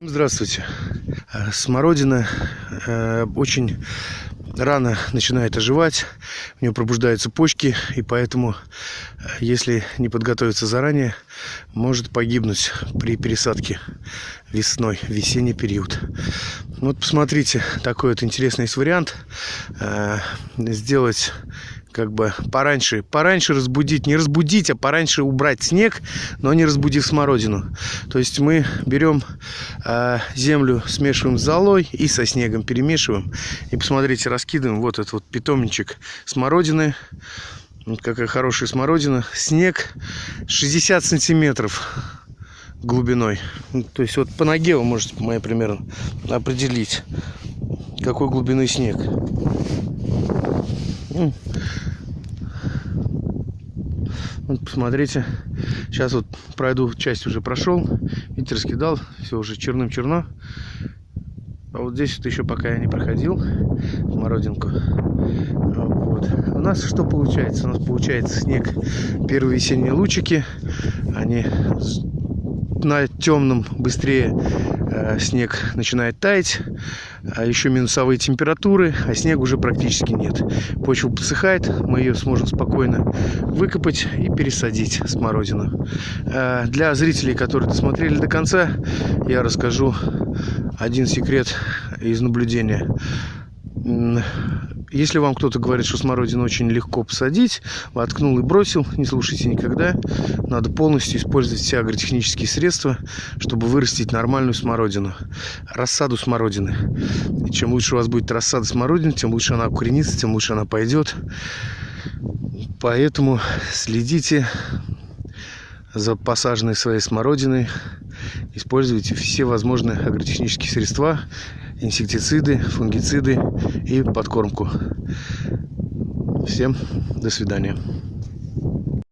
Здравствуйте. Э, Смородина э, очень рано начинает оживать, у нее пробуждаются почки, и поэтому, э, если не подготовиться заранее, может погибнуть при пересадке весной, весенний период. Вот посмотрите, такой вот интересный есть вариант. Сделать как бы пораньше, пораньше разбудить, не разбудить, а пораньше убрать снег, но не разбудив смородину. То есть мы берем э, землю, смешиваем с золой и со снегом перемешиваем. И посмотрите, раскидываем вот этот вот питомничек смородины. Вот какая хорошая смородина. Снег 60 сантиметров глубиной. Ну, То есть вот по ноге вы можете, моей примерно, определить, какой глубины снег. Вот посмотрите. Сейчас вот пройду, часть уже прошел. Видите, раскидал. Все уже черным-черно. А вот здесь вот еще пока я не проходил смородинку. Вот. У нас что получается? У нас получается снег. Первые весенние лучики. Они на темном быстрее снег начинает таять. А еще минусовые температуры, а снега уже практически нет. Почва подсыхает, мы ее сможем спокойно выкопать и пересадить смородину. Э, Для зрителей, которые досмотрели до конца, я расскажу один секрет из наблюдения. Если вам кто-то говорит, что смородину очень легко посадить, воткнул и бросил, не слушайте никогда. Надо полностью использовать все агротехнические средства, чтобы вырастить нормальную смородину. Рассаду смородины. И чем лучше у вас будет рассада смородины, тем лучше она укоренится, тем лучше она пойдет. Поэтому следите за посаженной своей смородиной. Используйте все возможные агротехнические средства, инсектициды, фунгициды и подкормку. Всем до свидания.